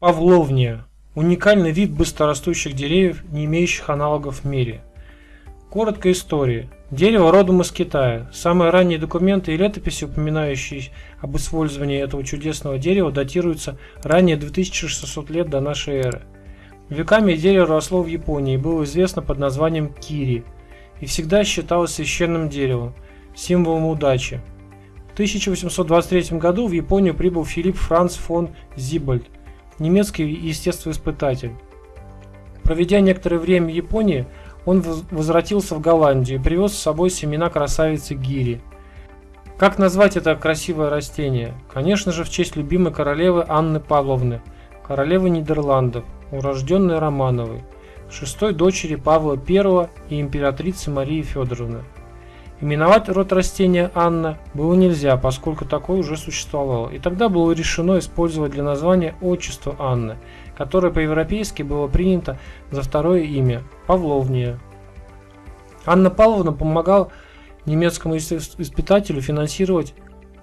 Павловния – уникальный вид быстрорастущих деревьев, не имеющих аналогов в мире. Коротко истории. Дерево родом из Китая. Самые ранние документы и летописи, упоминающие об использовании этого чудесного дерева, датируются ранее 2600 лет до нашей эры. Веками дерево росло в Японии и было известно под названием кири и всегда считалось священным деревом, символом удачи. В 1823 году в Японию прибыл Филипп Франц фон Зибальд – немецкий естествоиспытатель. Проведя некоторое время в Японии, он возвратился в Голландию и привез с собой семена красавицы Гири. Как назвать это красивое растение? Конечно же, в честь любимой королевы Анны Павловны, королевы Нидерландов, урожденной Романовой, шестой дочери Павла I и императрицы Марии Федоровны. Именовать род растения Анна было нельзя, поскольку такое уже существовало, и тогда было решено использовать для названия отчество Анны, которое по-европейски было принято за второе имя – Павловния. Анна Павловна помогала немецкому испытателю финансировать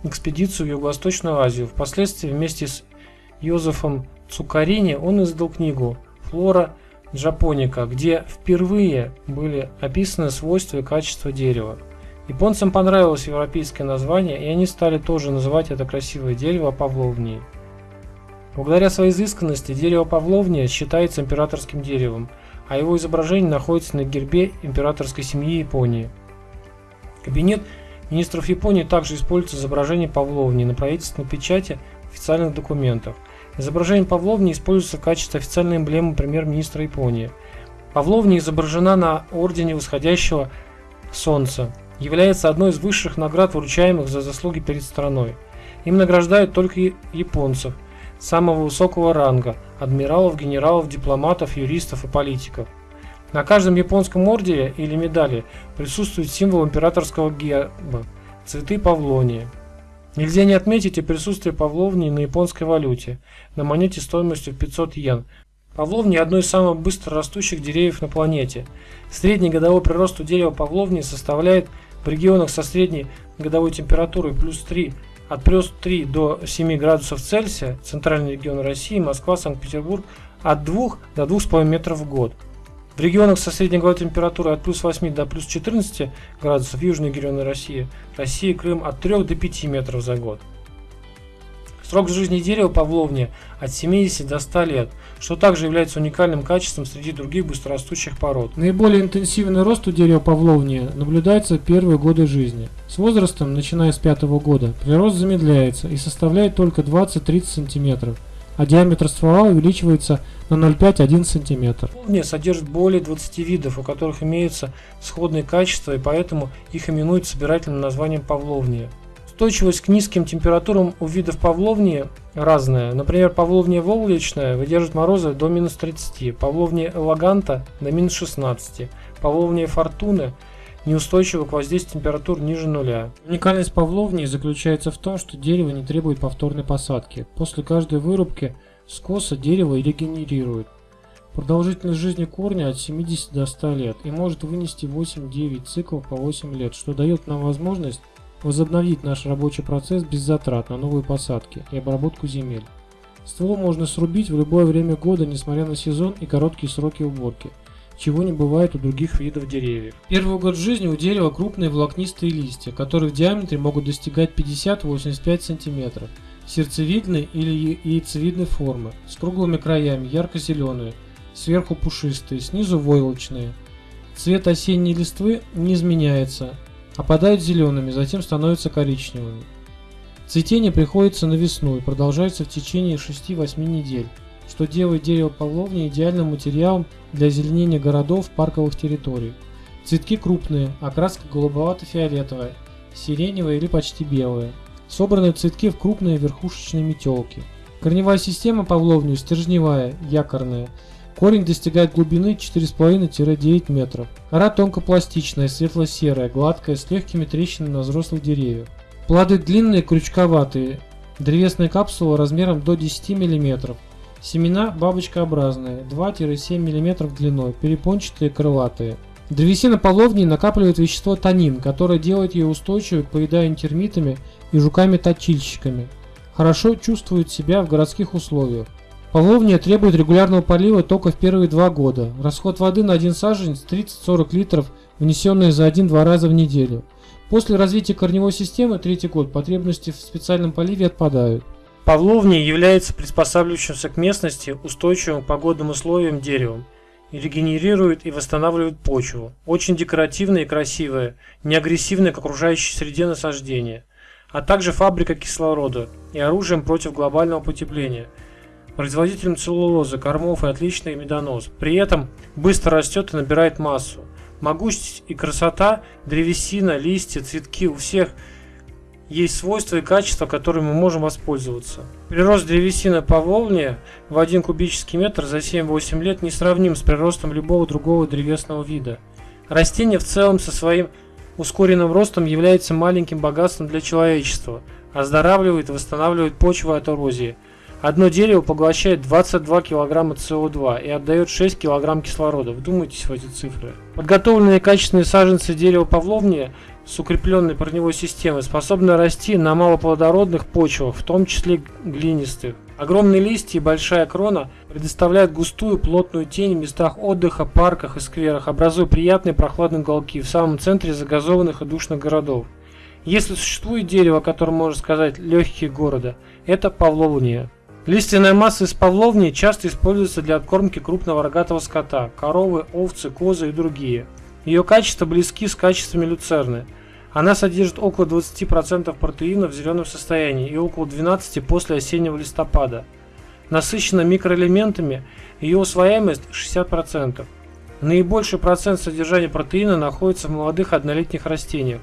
экспедицию в Юго-Восточную Азию. Впоследствии вместе с Йозефом Цукарини он издал книгу «Флора Джапоника», где впервые были описаны свойства и качества дерева. Японцам понравилось европейское название, и они стали тоже называть это красивое дерево павловнией. Благодаря своей изысканности дерево павловния считается императорским деревом, а его изображение находится на гербе императорской семьи Японии. Кабинет министров Японии также использует изображение павловни на правительственной печати официальных документах. Изображение павловни используется в качестве официальной эмблемы премьер-министра Японии. Павловня изображена на ордене восходящего солнца является одной из высших наград, вручаемых за заслуги перед страной. Им награждают только японцев самого высокого ранга – адмиралов, генералов, дипломатов, юристов и политиков. На каждом японском ордене или медали присутствует символ императорского герба – цветы павлонии. Нельзя не отметить и присутствие павловни на японской валюте, на монете стоимостью в 500 йен. Павловни – одно из самых быстро растущих деревьев на планете. Средний годовой прирост у дерева павловни составляет в регионах со средней годовой температурой плюс 3 от плюс 3 до 7 градусов Цельсия, центральный регион России, Москва, Санкт-Петербург, от 2 до 2,5 метров в год. В регионах со средней годовой температурой от плюс 8 до плюс 14 градусов, южные регионы России, Россия, Крым от 3 до 5 метров за год. Срок жизни дерева павловни от 70 до 100 лет, что также является уникальным качеством среди других быстрорастущих пород. Наиболее интенсивный рост у дерева павловни наблюдается первые годы жизни. С возрастом, начиная с пятого года, прирост замедляется и составляет только 20-30 см, а диаметр ствола увеличивается на 0,5-1 см. Павловния содержит более 20 видов, у которых имеются сходные качества, и поэтому их именуют собирательным названием павловния. Устойчивость к низким температурам у видов павловни разная. Например, павловния волгличная выдерживает морозы до минус 30, павловния элаганта до минус 16, павловния фортуны неустойчива к воздействию температур ниже нуля. Уникальность павловни заключается в том, что дерево не требует повторной посадки. После каждой вырубки скоса дерево регенерирует. Продолжительность жизни корня от 70 до 100 лет и может вынести 8-9 циклов по 8 лет, что дает нам возможность возобновить наш рабочий процесс без затрат на новые посадки и обработку земель. Ствол можно срубить в любое время года, несмотря на сезон и короткие сроки уборки, чего не бывает у других видов деревьев. Первый год жизни у дерева крупные волокнистые листья, которые в диаметре могут достигать 50-85 см, сердцевидной или яйцевидной формы, с круглыми краями, ярко-зеленые, сверху пушистые, снизу войлочные. Цвет осенней листвы не изменяется, опадают зелеными, затем становятся коричневыми. Цветение приходится на весну и продолжается в течение 6-8 недель, что делает дерево павловни идеальным материалом для озеленения городов, парковых территорий. Цветки крупные, окраска голубовато-фиолетовая, сиреневая или почти белая. Собраны цветки в крупные верхушечные метелки. Корневая система павловни стержневая, якорная, Корень достигает глубины 4,5-9 метров. Кора тонкопластичная, светло-серая, гладкая, с легкими трещинами на взрослых деревьях. Плоды длинные, крючковатые. Древесная капсула размером до 10 мм. Семена бабочкообразные, 2-7 мм длиной, перепончатые, крылатые. Древесина половни накапливает вещество танин, которое делает ее устойчивой к поеданию термитами и жуками-точильщиками. Хорошо чувствует себя в городских условиях. Павловния требует регулярного полива только в первые два года. Расход воды на один саженец 30-40 литров, внесенные за один-два раза в неделю. После развития корневой системы, третий год, потребности в специальном поливе отпадают. Павловния является приспосабливающимся к местности, устойчивым к погодным условиям деревом. И регенерирует и восстанавливает почву. Очень декоративное и красивое, не агрессивное к окружающей среде насаждение. А также фабрика кислорода и оружием против глобального потепления – производителем целлулозы, кормов и отличный медонос. При этом быстро растет и набирает массу. Могучесть и красота, древесина, листья, цветки у всех есть свойства и качества, которыми мы можем воспользоваться. Прирост древесины по волне в 1 кубический метр за 7-8 лет не сравним с приростом любого другого древесного вида. Растение в целом со своим ускоренным ростом является маленьким богатством для человечества, оздоравливает и восстанавливает почву от эрозии – Одно дерево поглощает 22 кг СО2 и отдает 6 кг кислорода. Вдумайтесь в эти цифры. Подготовленные качественные саженцы дерева павловния с укрепленной корневой системой способны расти на малоплодородных почвах, в том числе глинистых. Огромные листья и большая крона предоставляют густую плотную тень в местах отдыха, парках и скверах, образуя приятные прохладные уголки в самом центре загазованных и душных городов. Если существует дерево, о можно сказать легкие города, это павловния. Лиственная масса из павловни часто используется для откормки крупного рогатого скота – коровы, овцы, козы и другие. Ее качества близки с качествами люцерны. Она содержит около 20% протеина в зеленом состоянии и около 12% после осеннего листопада. Насыщена микроэлементами, ее усвояемость 60%. Наибольший процент содержания протеина находится в молодых однолетних растениях.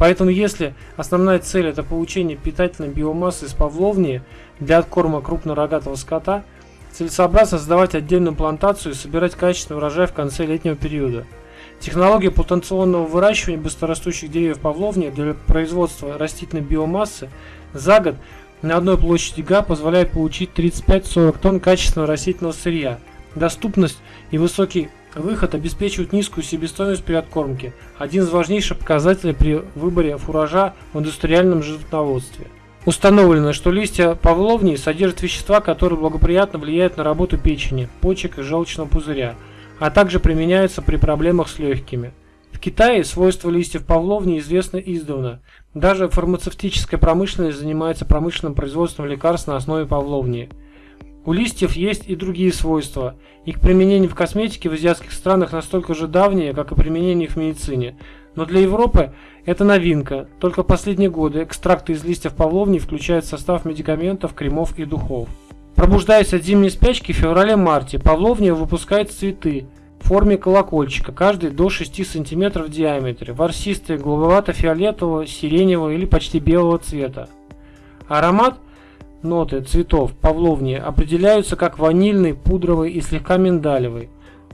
Поэтому если основная цель это получение питательной биомассы из павловни для откорма крупнорогатого скота, целесообразно создавать отдельную плантацию и собирать качественный урожай в конце летнего периода. Технология плантационного выращивания быстрорастущих деревьев павловни для производства растительной биомассы за год на одной площади га позволяет получить 35-40 тонн качественного растительного сырья. Доступность и высокий Выход обеспечивает низкую себестоимость при откормке, один из важнейших показателей при выборе фуража в индустриальном животноводстве. Установлено, что листья павловни содержат вещества, которые благоприятно влияют на работу печени, почек и желчного пузыря, а также применяются при проблемах с легкими. В Китае свойства листьев павловни известны издавна. Даже фармацевтическая промышленность занимается промышленным производством лекарств на основе павловни. У листьев есть и другие свойства. Их применение в косметике в азиатских странах настолько же давнее, как и применение их в медицине. Но для Европы это новинка. Только в последние годы экстракты из листьев павловни включают в состав медикаментов, кремов и духов. Пробуждаясь от зимней спячки в феврале-марте, павловния выпускает цветы в форме колокольчика, каждый до 6 см в диаметре, ворсистые, голубовато-фиолетового, сиреневого или почти белого цвета. Аромат – ноты цветов павловни определяются как ванильный, пудровый и слегка миндалевый.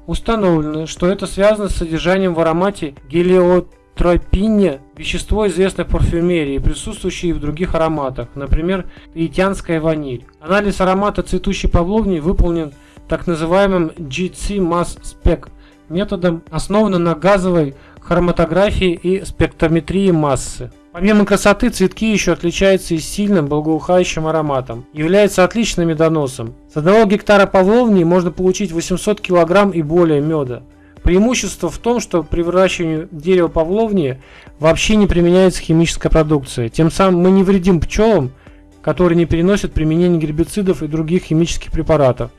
Установлено, что это связано с содержанием в аромате гелиотропине, вещество известное в парфюмерии, присутствующее и в других ароматах, например, таитянская ваниль. Анализ аромата цветущей павловни выполнен так называемым GC Mass Spec методом, основанным на газовой хроматографии и спектрометрии массы. Помимо красоты, цветки еще отличаются и сильным благоухающим ароматом. Является отличным медоносом. С одного гектара павловни можно получить 800 кг и более меда. Преимущество в том, что при выращивании дерева павловни вообще не применяется химическая продукция. Тем самым мы не вредим пчелам, которые не переносят применение гербицидов и других химических препаратов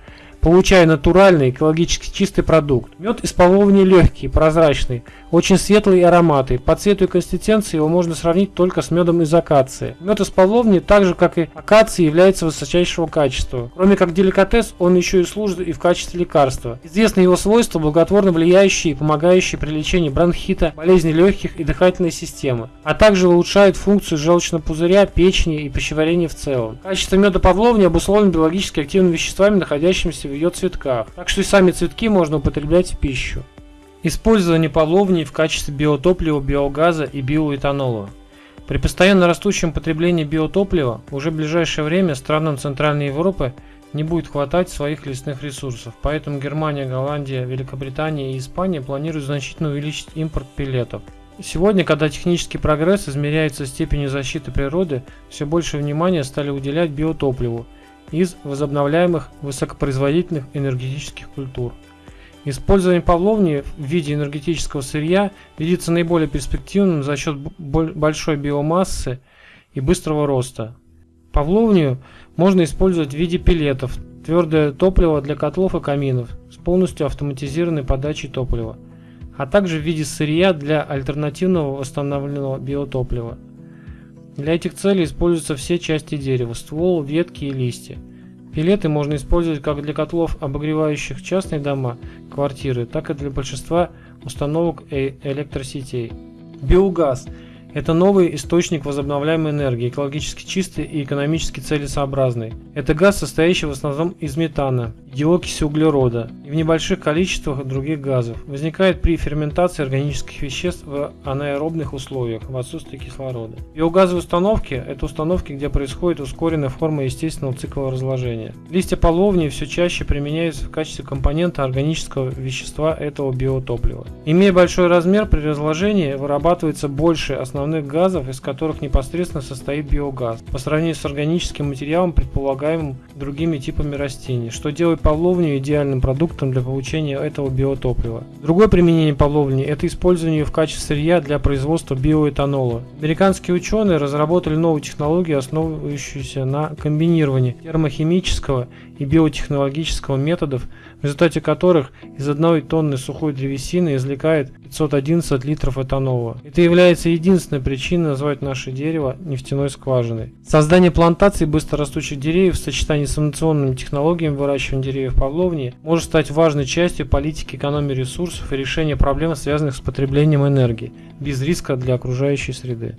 получая натуральный, экологически чистый продукт. Мед из павловни легкий, прозрачный, очень светлый и ароматный. По цвету и консистенции его можно сравнить только с медом из акации. Мед из павловни, так же как и акации, является высочайшего качества. Кроме как деликатес, он еще и служит и в качестве лекарства. Известны его свойства, благотворно влияющие и помогающие при лечении бронхита, болезней легких и дыхательной системы, а также улучшают функцию желчного пузыря, печени и пищеварения в целом. Качество меда павловни обусловлено биологически активными веществами, находящимися в ее цветках, так что и сами цветки можно употреблять в пищу. Использование павловни в качестве биотоплива, биогаза и биоэтанола. При постоянно растущем потреблении биотоплива уже в ближайшее время странам Центральной Европы не будет хватать своих лесных ресурсов, поэтому Германия, Голландия, Великобритания и Испания планируют значительно увеличить импорт пилетов. Сегодня, когда технический прогресс измеряется степенью защиты природы, все больше внимания стали уделять биотопливу – из возобновляемых высокопроизводительных энергетических культур. Использование павловни в виде энергетического сырья видится наиболее перспективным за счет большой биомассы и быстрого роста. Павловню можно использовать в виде пилетов, твердое топливо для котлов и каминов с полностью автоматизированной подачей топлива, а также в виде сырья для альтернативного восстановленного биотоплива. Для этих целей используются все части дерева – ствол, ветки и листья. Пилеты можно использовать как для котлов, обогревающих частные дома, квартиры, так и для большинства установок э электросетей. Биогаз это новый источник возобновляемой энергии, экологически чистый и экономически целесообразный. Это газ, состоящий в основном из метана, диокиси углерода и в небольших количествах других газов. Возникает при ферментации органических веществ в анаэробных условиях, в отсутствии кислорода. Биогазовые установки – это установки, где происходит ускоренная форма естественного цикла разложения. Листья половни все чаще применяются в качестве компонента органического вещества этого биотоплива. Имея большой размер, при разложении вырабатывается больше основных газов, из которых непосредственно состоит биогаз, по сравнению с органическим материалом, предполагаемым другими типами растений, что делает павловню идеальным продуктом для получения этого биотоплива. Другое применение павловни – это использование ее в качестве сырья для производства биоэтанола. Американские ученые разработали новую технологию, основывающуюся на комбинировании термохимического и биотехнологического методов, результате которых из одной тонны сухой древесины извлекает 511 литров этанола. Это является единственной причиной назвать наше дерево нефтяной скважиной. Создание плантаций быстрорастущих деревьев в сочетании с инновационными технологиями выращивания деревьев Павловни может стать важной частью политики экономии ресурсов и решения проблем, связанных с потреблением энергии, без риска для окружающей среды.